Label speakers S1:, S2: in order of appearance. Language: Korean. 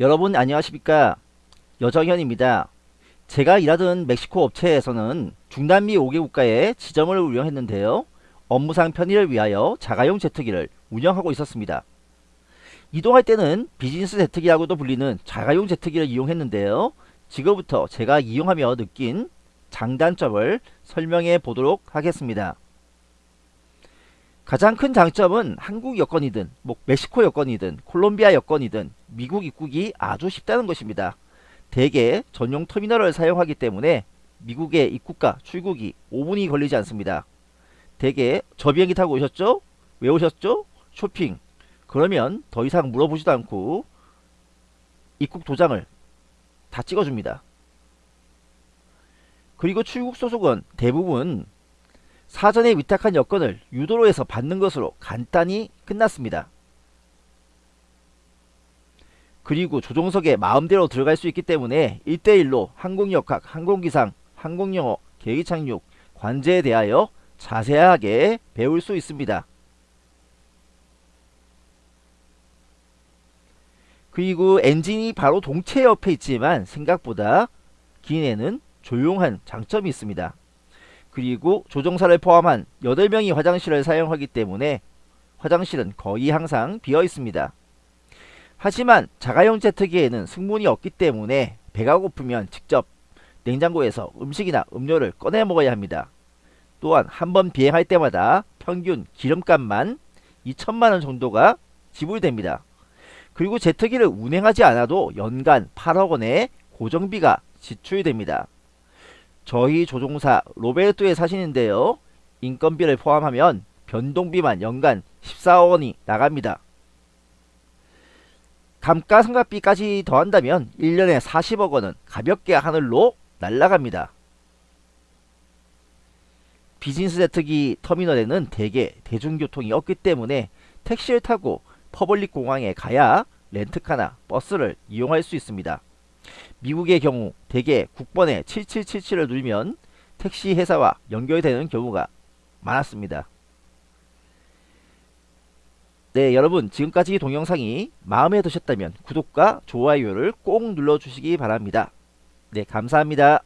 S1: 여러분 안녕하십니까? 여정현입니다. 제가 일하던 멕시코 업체에서는 중남미 5개 국가에 지점을 운영했는데요. 업무상 편의를 위하여 자가용 제트기를 운영하고 있었습니다. 이동할 때는 비즈니스 제트기라고도 불리는 자가용 제트기를 이용했는데요. 지금부터 제가 이용하며 느낀 장단점을 설명해 보도록 하겠습니다. 가장 큰 장점은 한국 여권이든 뭐 멕시코 여권이든 콜롬비아 여권이든 미국 입국이 아주 쉽다는 것입니다. 대개 전용 터미널을 사용하기 때문에 미국의 입국과 출국이 5분이 걸리지 않습니다. 대개 저 비행기 타고 오셨죠? 왜 오셨죠? 쇼핑. 그러면 더 이상 물어보지도 않고 입국 도장을 다 찍어줍니다. 그리고 출국 소속은 대부분 사전에 위탁한 여권을 유도로에서 받는 것으로 간단히 끝났습니다. 그리고 조종석에 마음대로 들어갈 수 있기 때문에 1대1로 항공역학, 항공기상, 항공영어, 계기착륙, 관제에 대하여 자세하게 배울 수 있습니다. 그리고 엔진이 바로 동체 옆에 있지만 생각보다 기내는 조용한 장점이 있습니다. 그리고 조종사를 포함한 8명이 화장실을 사용하기 때문에 화장실은 거의 항상 비어 있습니다. 하지만 자가용 제트기에는 승문이 없기 때문에 배가 고프면 직접 냉장고에서 음식이나 음료를 꺼내 먹어야 합니다. 또한 한 번 비행할 때마다 평균 기름값만 2천만원 정도가 지불됩니다. 그리고 제트기를 운행하지 않아도 연간 8억원의 고정비가 지출됩니다. 저희 조종사 로베르토에 사시는데요. 인건비를 포함하면 변동비만 연간 14억원이 나갑니다. 감가상각비까지 더한다면 1년에 40억원은 가볍게 하늘로 날아갑니다. 비즈니스 제트기 터미널에는 대개 대중교통이 없기 때문에 택시를 타고 public 공항에 가야 렌트카나 버스를 이용할 수 있습니다. 미국의 경우 대개 국번에 7777을 누르면 택시 회사와 연결되는 경우가 많았습니다. 네 여러분 지금까지 동영상이 마음에 드셨다면 구독과 좋아요를 꼭 눌러주시기 바랍니다. 네 감사합니다.